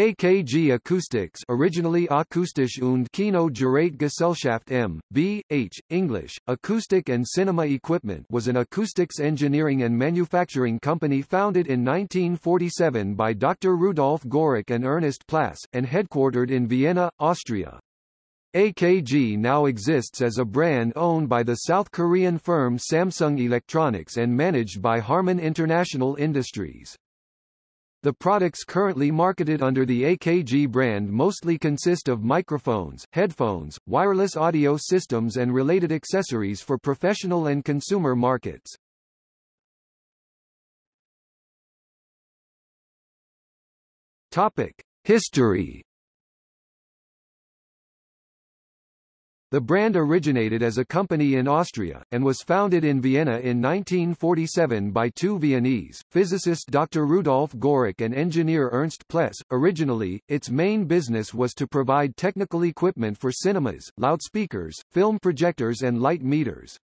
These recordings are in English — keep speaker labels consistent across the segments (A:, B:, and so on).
A: AKG Acoustics originally Akustisch und Kino Gerätgesellschaft M. B. H. English, Acoustic and Cinema Equipment was an acoustics engineering and manufacturing company founded in 1947 by Dr. Rudolf Goericke and Ernst Pless, and headquartered in Vienna, Austria. AKG now exists as a brand owned by the South Korean firm Samsung Electronics and managed by Harman International Industries. The products currently marketed under the AKG brand mostly consist of microphones, headphones, wireless audio systems and related accessories for professional and consumer markets. Topic: History The brand originated as a company in Austria, and was founded in Vienna in 1947 by two Viennese, physicist Dr. Rudolf Goericke and engineer Ernst Pless. Originally, its main business was to provide technical equipment for cinemas, loudspeakers, film projectors and light meters.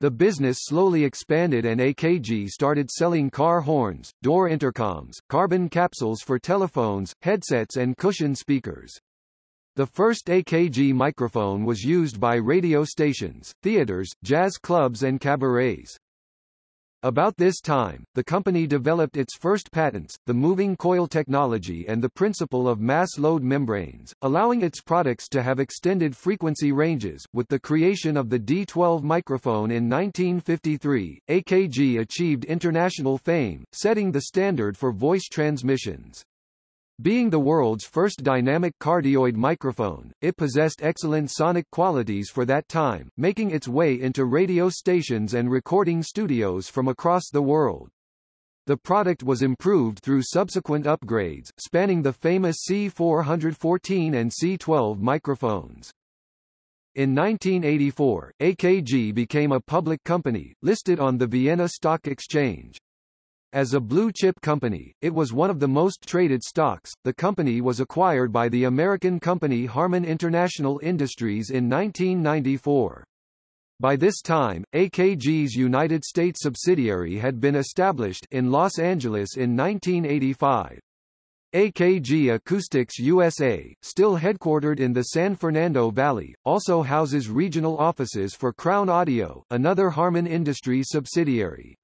A: The business slowly expanded and AKG started selling car horns, door intercoms, carbon capsules for telephones, headsets and cushion speakers. The first AKG microphone was used by radio stations, theaters, jazz clubs and cabarets. About this time, the company developed its first patents, the moving coil technology and the principle of mass load membranes, allowing its products to have extended frequency ranges. With the creation of the D12 microphone in 1953, AKG achieved international fame, setting the standard for voice transmissions. Being the world's first dynamic cardioid microphone, it possessed excellent sonic qualities for that time, making its way into radio stations and recording studios from across the world. The product was improved through subsequent upgrades, spanning the famous C414 and C12 microphones. In 1984, AKG became a public company, listed on the Vienna Stock Exchange. As a blue-chip company, it was one of the most traded stocks. The company was acquired by the American company Harman International Industries in 1994. By this time, AKG's United States subsidiary had been established in Los Angeles in 1985. AKG Acoustics USA, still headquartered in the San Fernando Valley, also houses regional offices for Crown Audio, another Harman Industries subsidiary.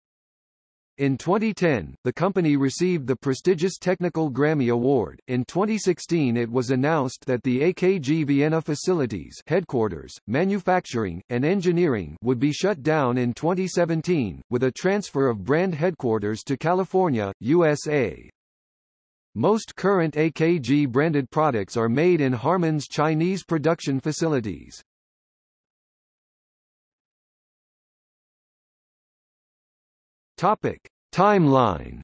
A: In 2010, the company received the prestigious Technical Grammy Award. In 2016 it was announced that the AKG Vienna facilities headquarters, manufacturing, and engineering would be shut down in 2017, with a transfer of brand headquarters to California, USA. Most current AKG branded products are made in Harman's Chinese production facilities. Topic: Timeline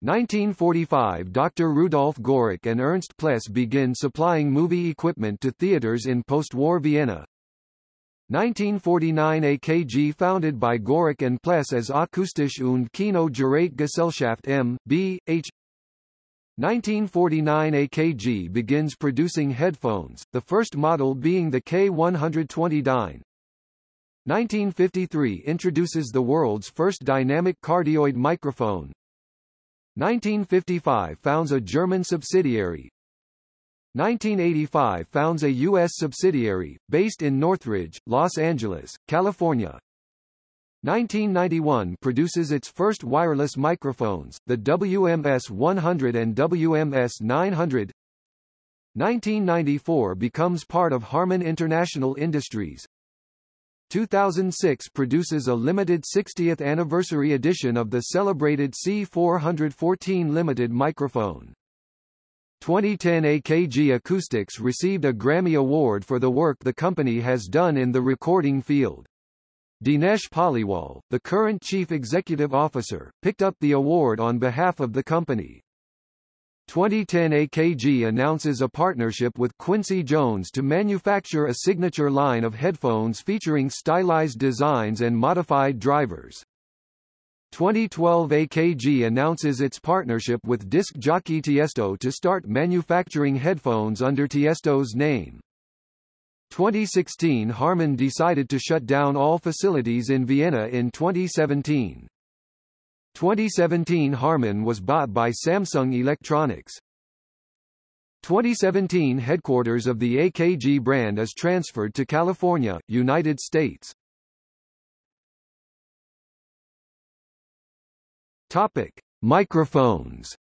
A: 1945 Dr. Rudolf Gorick and Ernst Pless begin supplying movie equipment to theaters in post-war Vienna. 1949 AKG founded by Gorick and Pless as Akustisch und Kino Gerätgesellschaft M. B. H. 1949 AKG begins producing headphones, the first model being the K120 Dyne. 1953 introduces the world's first dynamic cardioid microphone. 1955 founds a German subsidiary. 1985 founds a U.S. subsidiary, based in Northridge, Los Angeles, California. 1991 produces its first wireless microphones, the WMS 100 and WMS 900. 1994 becomes part of Harman International Industries. 2006 produces a limited 60th anniversary edition of the celebrated C414 limited microphone. 2010 AKG Acoustics received a Grammy Award for the work the company has done in the recording field. Dinesh Paliwal, the current chief executive officer, picked up the award on behalf of the company. 2010 AKG announces a partnership with Quincy Jones to manufacture a signature line of headphones featuring stylized designs and modified drivers. 2012 AKG announces its partnership with disc jockey Tiesto to start manufacturing headphones under Tiesto's name. 2016 Harman decided to shut down all facilities in Vienna in 2017. 2017 Harman was bought by Samsung Electronics. 2017 headquarters of the AKG brand is transferred to California, United States. Topic: Microphones.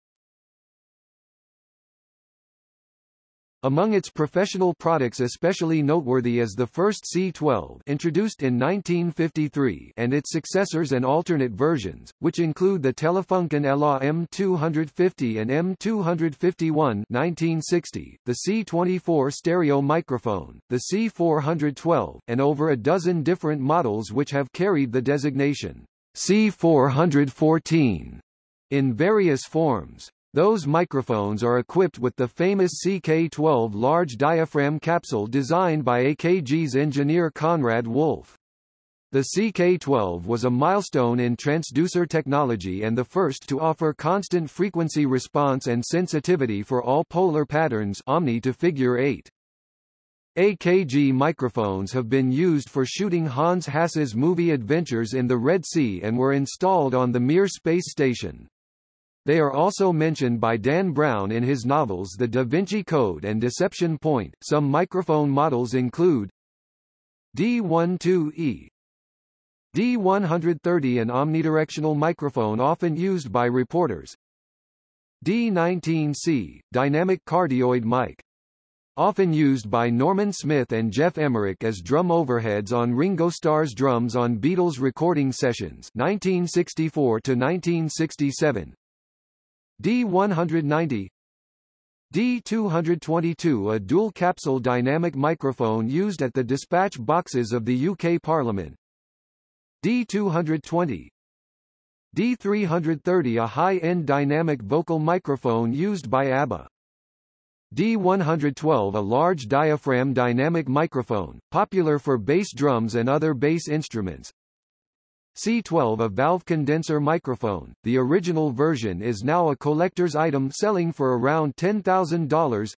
A: Among its professional products especially noteworthy is the first C12 introduced in 1953 and its successors and alternate versions, which include the Telefunken ELA M250 and M251 1960, the C24 stereo microphone, the C412, and over a dozen different models which have carried the designation C414 in various forms. Those microphones are equipped with the famous CK12 large diaphragm capsule designed by AKG's engineer Conrad Wolf. The CK12 was a milestone in transducer technology and the first to offer constant frequency response and sensitivity for all polar patterns omni to figure 8. AKG microphones have been used for shooting Hans Hass's movie Adventures in the Red Sea and were installed on the Mir space station. They are also mentioned by Dan Brown in his novels The Da Vinci Code and Deception Point. Some microphone models include D12E, D130 an omnidirectional microphone often used by reporters. D19C, dynamic cardioid mic. Often used by Norman Smith and Geoff Emerick as drum overheads on Ringo Starr's drums on Beatles recording sessions 1964 to 1967. D190 D222 a dual-capsule dynamic microphone used at the dispatch boxes of the UK Parliament. D220 D330 a high-end dynamic vocal microphone used by ABBA. D112 a large diaphragm dynamic microphone, popular for bass drums and other bass instruments C12 a valve condenser microphone. The original version is now a collector's item selling for around $10,000.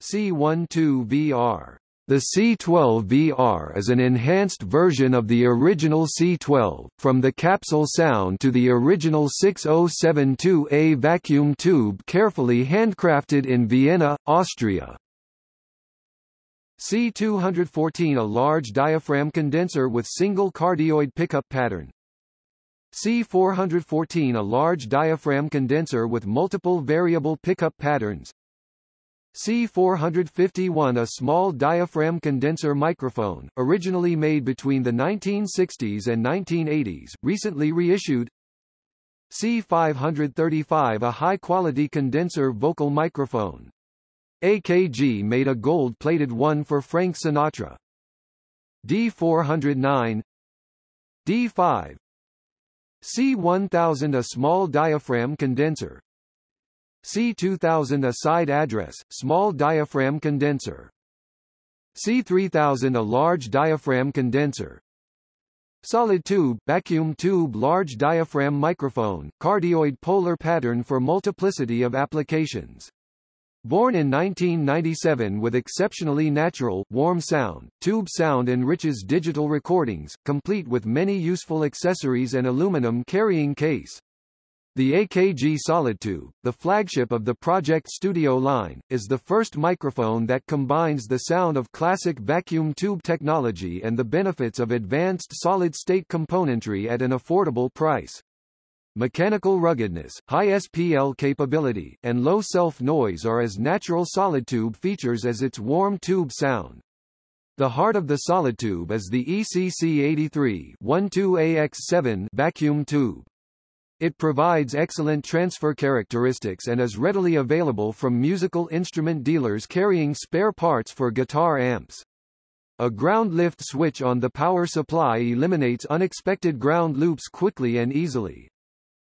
A: C12VR. The C12VR is an enhanced version of the original C12, from the capsule sound to the original 6072A vacuum tube carefully handcrafted in Vienna, Austria. C214 a large diaphragm condenser with single cardioid pickup pattern. C414 a large diaphragm condenser with multiple variable pickup patterns. C451 a small diaphragm condenser microphone, originally made between the 1960s and 1980s, recently reissued. C535 a high-quality condenser vocal microphone. AKG made a gold-plated one for Frank Sinatra. D409 D5 C1000 a small diaphragm condenser C2000 a side address, small diaphragm condenser C3000 a large diaphragm condenser Solid tube, vacuum tube large diaphragm microphone, cardioid polar pattern for multiplicity of applications Born in 1997 with exceptionally natural, warm sound, Tube Sound enriches digital recordings, complete with many useful accessories and aluminum carrying case. The AKG Solidtube, the flagship of the Project Studio line, is the first microphone that combines the sound of classic vacuum tube technology and the benefits of advanced solid-state componentry at an affordable price mechanical ruggedness, high SPL capability, and low self-noise are as natural solid-tube features as its warm tube sound. The heart of the solid tube is the ECC83 12AX7 vacuum tube. It provides excellent transfer characteristics and is readily available from musical instrument dealers carrying spare parts for guitar amps. A ground lift switch on the power supply eliminates unexpected ground loops quickly and easily.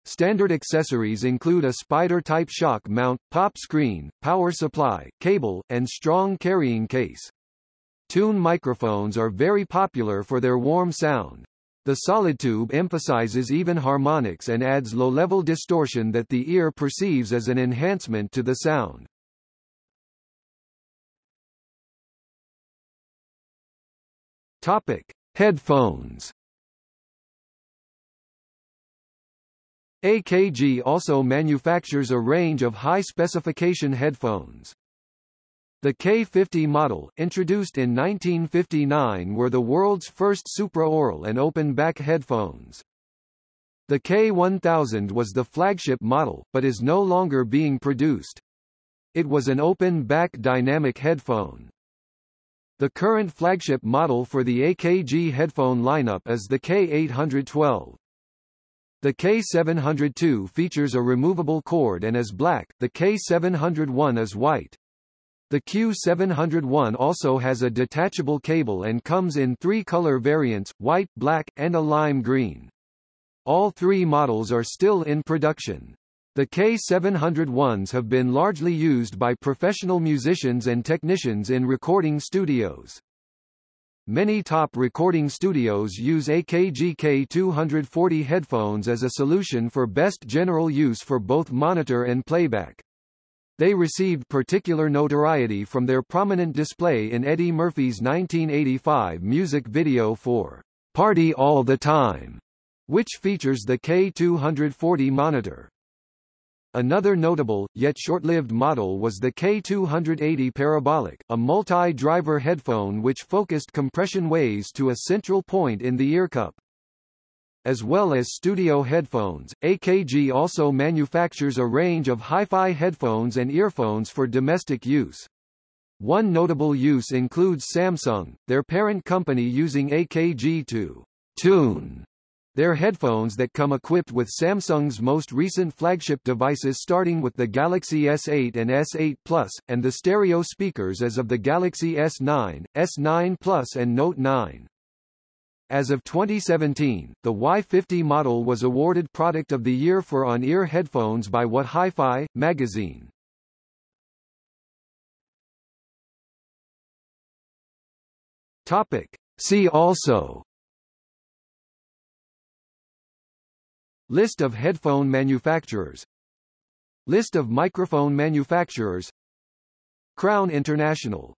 A: Standard accessories include a spider-type shock mount, pop screen, power supply, cable, and strong carrying case. Tube microphones are very popular for their warm sound. The solid tube emphasizes even harmonics and adds low-level distortion that the ear perceives as an enhancement to the sound. Topic: Headphones AKG also manufactures a range of high-specification headphones. The K50 model, introduced in 1959 were the world's first supraaural and open-back headphones. The K1000 was the flagship model, but is no longer being produced. It was an open-back dynamic headphone. The current flagship model for the AKG headphone lineup is the K812. The K702 features a removable cord and is black, the K701 is white. The Q701 also has a detachable cable and comes in three color variants, white, black, and a lime green. All three models are still in production. The K701s have been largely used by professional musicians and technicians in recording studios. Many top recording studios use AKG K240 headphones as a solution for best general use for both monitor and playback. They received particular notoriety from their prominent display in Eddie Murphy's 1985 music video for Party All the Time, which features the K240 monitor. Another notable, yet short-lived model was the K280 Parabolic, a multi-driver headphone which focused compression waves to a central point in the earcup. As well as studio headphones, AKG also manufactures a range of hi-fi headphones and earphones for domestic use. One notable use includes Samsung, their parent company using AKG to tune they're headphones that come equipped with Samsung's most recent flagship devices starting with the Galaxy S8 and S8 Plus, and the stereo speakers as of the Galaxy S9, S9 Plus and Note 9. As of 2017, the Y50 model was awarded Product of the Year for on-ear headphones by What Hi-Fi magazine. Topic. See also List of headphone manufacturers. List of microphone manufacturers. Crown International